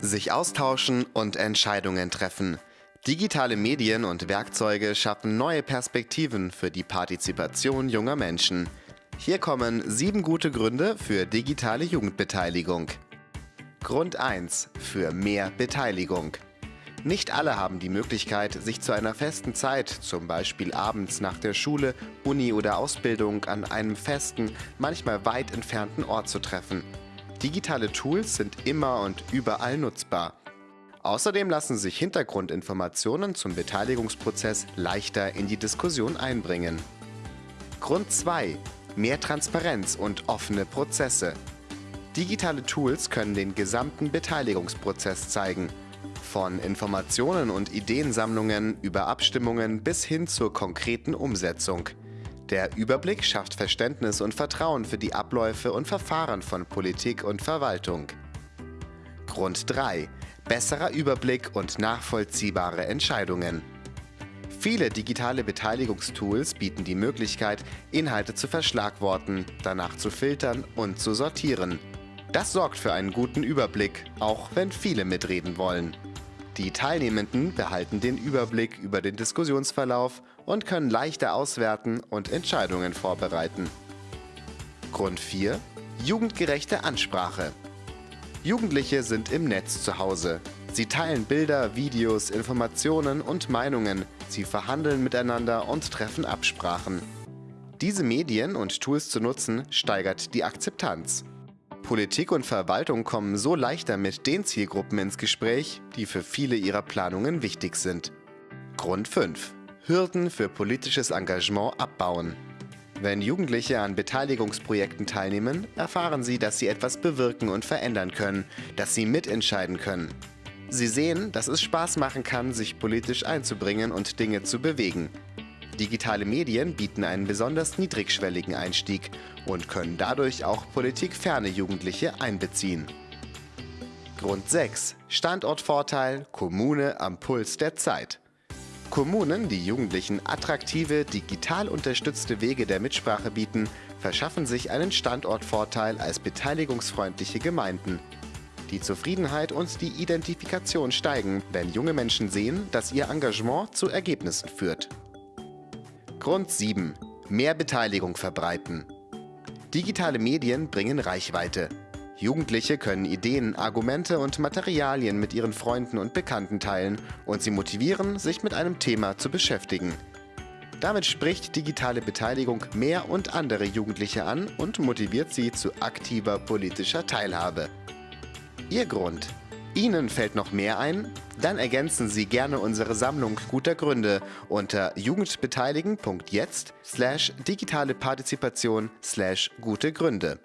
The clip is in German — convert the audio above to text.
Sich austauschen und Entscheidungen treffen. Digitale Medien und Werkzeuge schaffen neue Perspektiven für die Partizipation junger Menschen. Hier kommen sieben gute Gründe für digitale Jugendbeteiligung. Grund 1 für mehr Beteiligung. Nicht alle haben die Möglichkeit, sich zu einer festen Zeit, zum Beispiel abends nach der Schule, Uni oder Ausbildung, an einem festen, manchmal weit entfernten Ort zu treffen. Digitale Tools sind immer und überall nutzbar. Außerdem lassen sich Hintergrundinformationen zum Beteiligungsprozess leichter in die Diskussion einbringen. Grund 2. Mehr Transparenz und offene Prozesse. Digitale Tools können den gesamten Beteiligungsprozess zeigen. Von Informationen und Ideensammlungen über Abstimmungen bis hin zur konkreten Umsetzung. Der Überblick schafft Verständnis und Vertrauen für die Abläufe und Verfahren von Politik und Verwaltung. Grund 3. Besserer Überblick und nachvollziehbare Entscheidungen. Viele digitale Beteiligungstools bieten die Möglichkeit, Inhalte zu verschlagworten, danach zu filtern und zu sortieren. Das sorgt für einen guten Überblick, auch wenn viele mitreden wollen. Die Teilnehmenden behalten den Überblick über den Diskussionsverlauf und können leichter auswerten und Entscheidungen vorbereiten. Grund 4. Jugendgerechte Ansprache. Jugendliche sind im Netz zu Hause. Sie teilen Bilder, Videos, Informationen und Meinungen. Sie verhandeln miteinander und treffen Absprachen. Diese Medien und Tools zu nutzen, steigert die Akzeptanz. Politik und Verwaltung kommen so leichter mit den Zielgruppen ins Gespräch, die für viele ihrer Planungen wichtig sind. Grund 5. Hürden für politisches Engagement abbauen. Wenn Jugendliche an Beteiligungsprojekten teilnehmen, erfahren sie, dass sie etwas bewirken und verändern können, dass sie mitentscheiden können. Sie sehen, dass es Spaß machen kann, sich politisch einzubringen und Dinge zu bewegen. Digitale Medien bieten einen besonders niedrigschwelligen Einstieg und können dadurch auch politikferne Jugendliche einbeziehen. Grund 6. Standortvorteil Kommune am Puls der Zeit. Kommunen, die Jugendlichen attraktive, digital unterstützte Wege der Mitsprache bieten, verschaffen sich einen Standortvorteil als beteiligungsfreundliche Gemeinden. Die Zufriedenheit und die Identifikation steigen, wenn junge Menschen sehen, dass ihr Engagement zu Ergebnissen führt. Grund 7. Mehr Beteiligung verbreiten. Digitale Medien bringen Reichweite. Jugendliche können Ideen, Argumente und Materialien mit ihren Freunden und Bekannten teilen und sie motivieren, sich mit einem Thema zu beschäftigen. Damit spricht digitale Beteiligung mehr und andere Jugendliche an und motiviert sie zu aktiver politischer Teilhabe. Ihr Grund? Ihnen fällt noch mehr ein? Dann ergänzen Sie gerne unsere Sammlung guter Gründe unter jugendbeteiligen.jetzt slash digitale Partizipation slash gute Gründe.